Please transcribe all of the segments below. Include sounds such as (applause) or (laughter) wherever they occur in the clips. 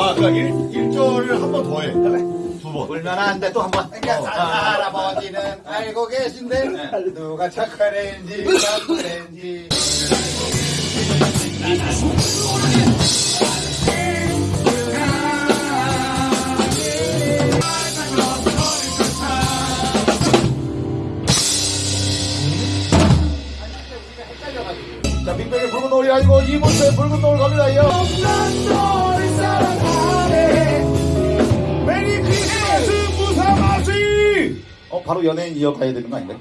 아, 그니까 일, 일절을 한 번 더 해. 그래. 두 번. 울면 안 돼 또 한 번. 그러니까 할아버지는 알고 계신데 누가 착한 애인지 나쁜 애인지 자 빅뱅의 붉은 노을이 아니고 이문세의 붉은 노을 갑니다요. 메 바로 연예인 이어가야 되는 거 아닌가?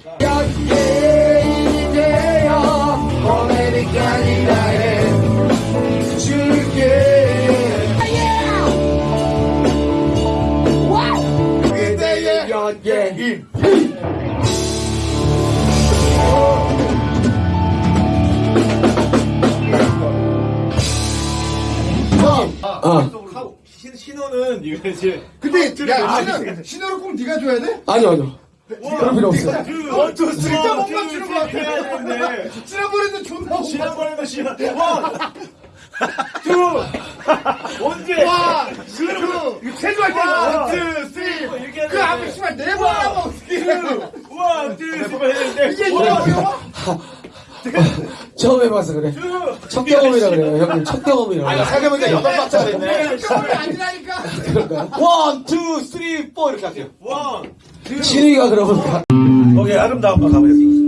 그대의 연예인. 어. 신- 신호는 이거 이제 근데 야 아, 신호, 신호를 꼭 네가 줘야 돼? 아니요, 아니요. 그럴 필요 없어요. one, two, three, 진짜 못 two, 맞추는 것 같아. 지난번에도 존나 못 지난번에도 시간 one, two, 언제? 와, 이거 체조할 때 one, one, two, two, three. 이렇게 그 앞에 씨발 네번 어떻게 one, two, three. 했는데 이게 이거 어려워? (laughs) 처음 해봐서 그래. 첫 경험이라 그래요, 형님. 첫 경험이라 아 그래요. 생각해보니까 여덟 박자가 됐네. 그걸 아니라니까? one, two, three, four 이렇게 할게요. one, 진우이가 그러면 가. 오케이 아름다운 거 가보겠습니다.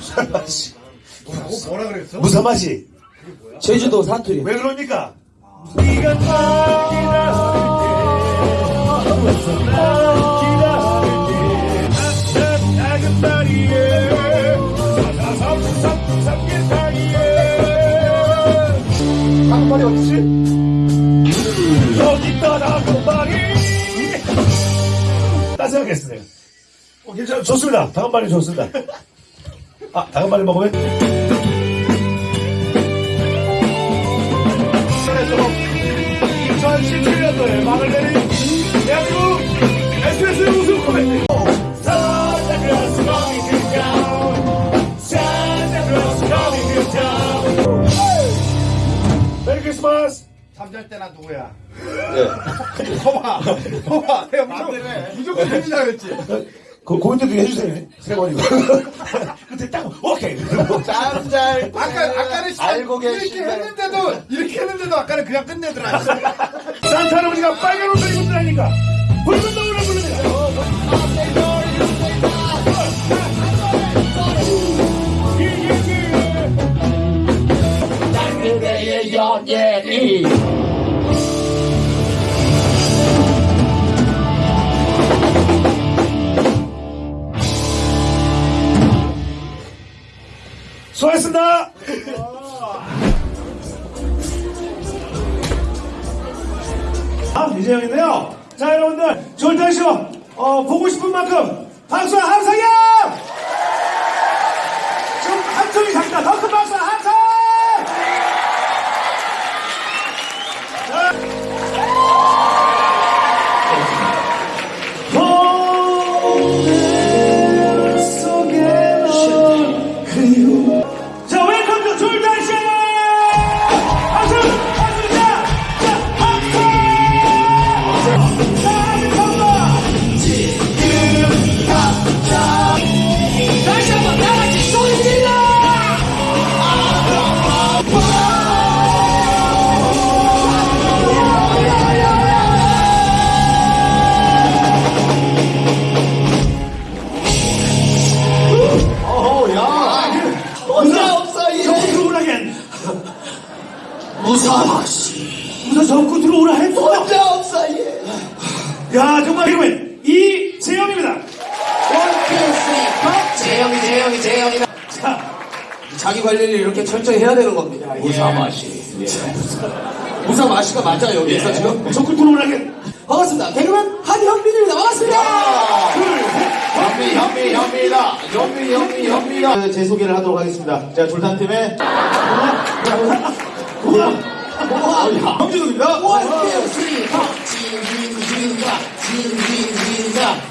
무사마시 뭐라 그랬어? 무사마시 제주도 사투리 왜 그럽니까? 네가 한말이 어디지? 여기 떠나고 말이 딴 생각했어요 어, 괜찮아 좋습니다 다음발이 좋습니다 아 다음발이 먹으면 그래서 2017년도에 막을 내린 대한민국 SBS 우승 코미디 Santa Claus coming to town Santa Claus coming to town 메리 크리스마스 잠잘 때나 누구야? 예. 봐봐 봐봐 내가 무조건 무조건 해주자 그랬지 그, 고인도 좀 해주세요. 세 번이고. (laughs) 그때 딱, 오케이. 짠잘. 아까 아까는 씨, 알고 이렇게 계시네. 했는데도 이렇게 했는데도 아까는 그냥 끝내더라 산타 할아버지가 빨간 옷을 입고 다니까 붉은 노을을 부릅니다. 그대의 연예 수고하셨습니다. 아, 이재영인데요. 자, 여러분들, 졸탄 쇼, 어, 보고 싶은 만큼 박수 함성이요! 좀 함성이 작다. 더큰 자기 관리를 이렇게 철저히 해야 되는 겁니다. 무사마시. 무사마시가 맞아 여기서 지금? 정구 들어오라겐 반갑습니다. 개그맨 한현민입니다. 반갑습니다. 현미 현미 현미다. 현미 현미 현미다 제 소개를 하도록 하겠습니다. 자 졸탄팀의 황준호입니다.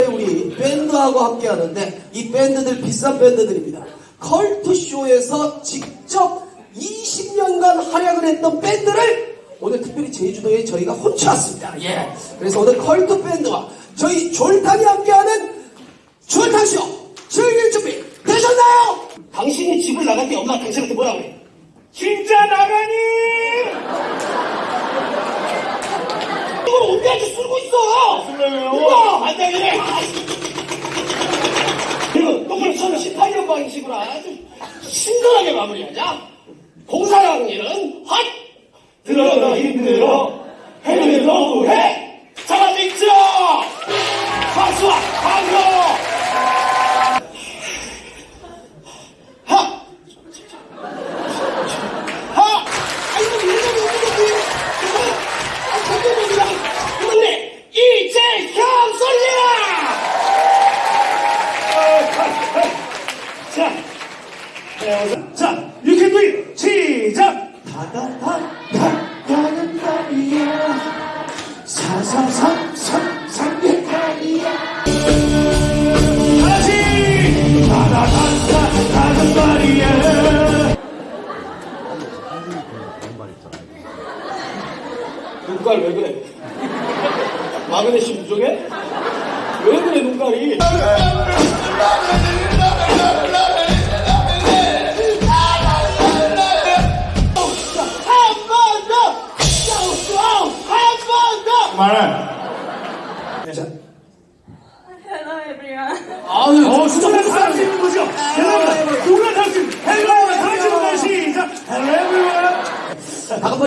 우리 밴드하고 함께 하는데 이 밴드들 비싼 밴드들입니다. 컬투쇼에서 직접 20년간 활약을 했던 밴드를 오늘 특별히 제주도에 저희가 훔쳐왔습니다. 예. 그래서 오늘 컬투 밴드와 저희 졸탄이 함께하는 졸탄쇼 즐길 준비 되셨나요? 당신이 집을 나갈 때 엄마가 당신한테 뭐라 그래? 진짜 나가니? (laughs) 이걸 언제까지 쓰고 있어? 쓰려고요? 우와! 안 돼, 그래! 그리고 똑바로 처음에 18년 방식으로 아주 신선하게 마무리하자. 공사랑 일은 헛! 들어가 힘들어. 해는 너무해! 네, 자, 유캔 도 시작! 다다다,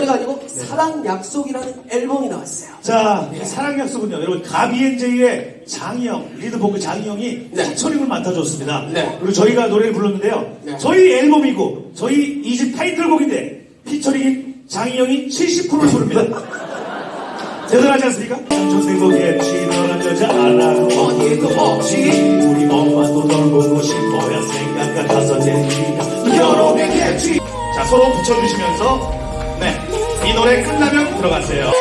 다금머리가 아니고 사랑 약속이라는 앨범이 나왔어요. 자, 이 사랑 약속은요, 여러분, 가비엔제이의 장희영, 리드보컬 장희영이 네. 피처링을 맡아줬습니다. 네. 그리고 저희가 노래를 불렀는데요. 네. 저희 앨범이고, 저희 이집 타이틀곡인데, 피처링인 장희영이 70%를 부릅니다. (laughs) 대단하지 않습니까? 조세곡에 너는 여자 알아도 어디에도 없지. 우리 엄마도 널 보고 싶어야 생각 같아서 내니까 결혼했겠지. 자, 서로 붙여주시면서, 네. 이 노래 끝나면 들어가세요.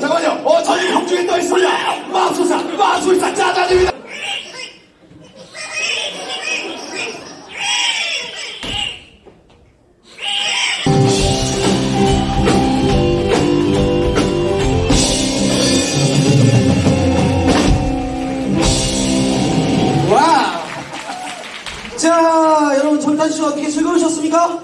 잠깐만요. 어 저희 형중에 떠 있습니다. 마술사 마술사 짜잔입니다 절단쇼 어떻게 즐거우셨습니까?